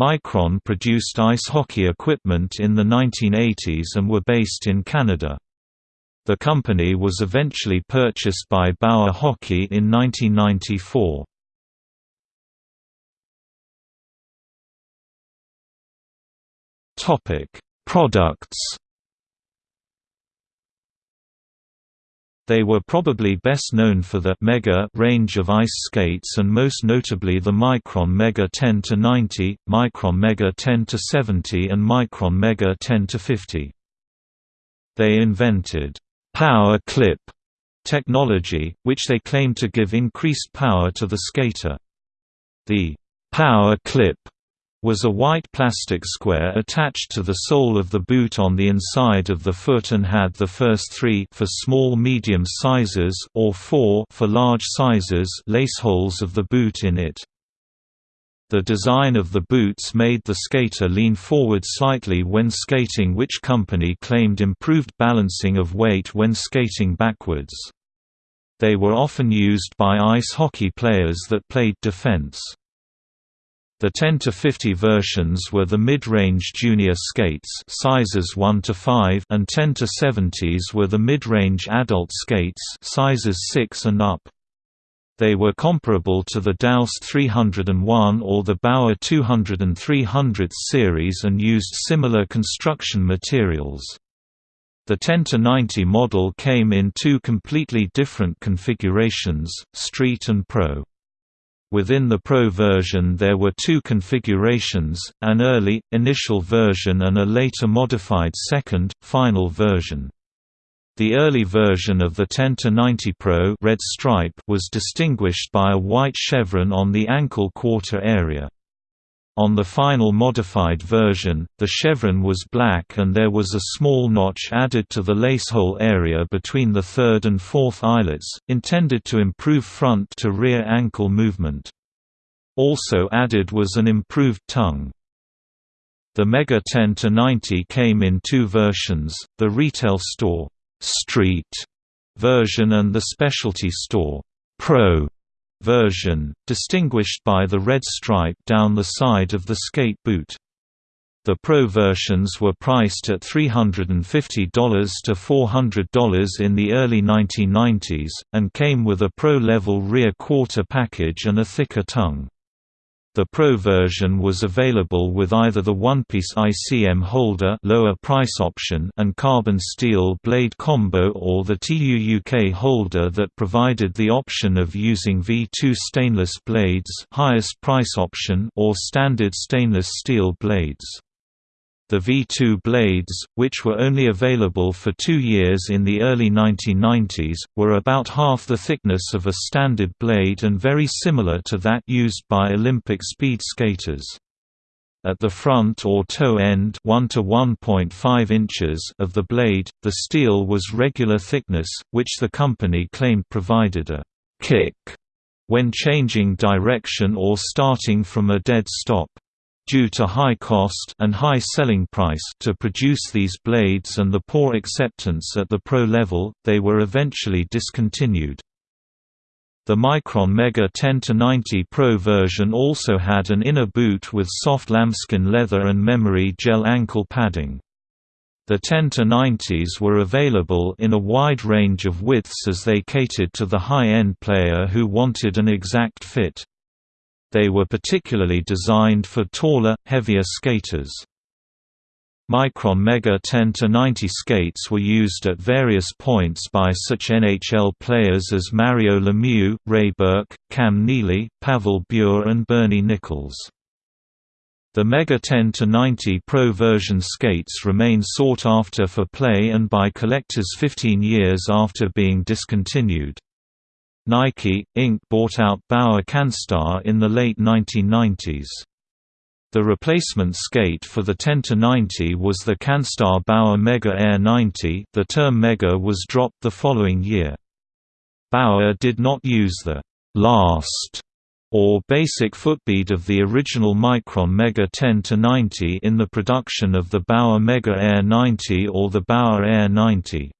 Micron produced ice hockey equipment in the 1980s and were based in Canada. The company was eventually purchased by Bauer Hockey in 1994. Topic: Products. They were probably best known for the Mega range of ice skates and most notably the Micron Mega 10 to 90, Micron Mega 10 to 70 and Micron Mega 10 to 50. They invented power clip technology, which they claimed to give increased power to the skater. The power clip was a white plastic square attached to the sole of the boot on the inside of the foot and had the first three for small medium sizes or four for large sizes lace holes of the boot in it. The design of the boots made the skater lean forward slightly when skating which company claimed improved balancing of weight when skating backwards. They were often used by ice hockey players that played defense. The 10 to 50 versions were the mid-range junior skates sizes 1 to 5 and 10 to 70s were the mid-range adult skates sizes 6 and up. They were comparable to the Daoust 301 or the Bauer 200 and 300 series and used similar construction materials. The 10 to 90 model came in two completely different configurations, Street and Pro. Within the Pro version there were two configurations, an early, initial version and a later modified second, final version. The early version of the 10-90 Pro red stripe was distinguished by a white chevron on the ankle quarter area. On the final modified version, the chevron was black and there was a small notch added to the lacehole area between the third and fourth eyelets, intended to improve front to rear ankle movement. Also added was an improved tongue. The Mega 10-90 came in two versions, the retail store street version and the specialty store Pro version, distinguished by the red stripe down the side of the skate boot. The Pro versions were priced at $350 to $400 in the early 1990s, and came with a Pro-level rear quarter package and a thicker tongue. The Pro version was available with either the one-piece ICM holder lower price option and carbon steel blade combo or the TUUK holder that provided the option of using V2 stainless blades highest price option or standard stainless steel blades. The V2 blades, which were only available for two years in the early 1990s, were about half the thickness of a standard blade and very similar to that used by Olympic speed skaters. At the front or toe end 1 to 1.5 inches of the blade, the steel was regular thickness, which the company claimed provided a «kick» when changing direction or starting from a dead stop due to high cost and high selling price to produce these blades and the poor acceptance at the pro level, they were eventually discontinued. The Micron Mega 10-90 Pro version also had an inner boot with soft lambskin leather and memory gel ankle padding. The 10-90s were available in a wide range of widths as they catered to the high-end player who wanted an exact fit. They were particularly designed for taller, heavier skaters. Micron Mega 10-90 skates were used at various points by such NHL players as Mario Lemieux, Ray Bourque, Cam Neely, Pavel Bure and Bernie Nicholls. The Mega 10 to 90 Pro version skates remain sought after for play and by collectors 15 years after being discontinued. Nike, Inc. bought out Bauer Canstar in the late 1990s. The replacement skate for the 10-90 was the Canstar Bauer Mega Air 90 the term Mega was dropped the following year. Bauer did not use the «last» or basic footbead of the original Micron Mega 10-90 in the production of the Bauer Mega Air 90 or the Bauer Air 90.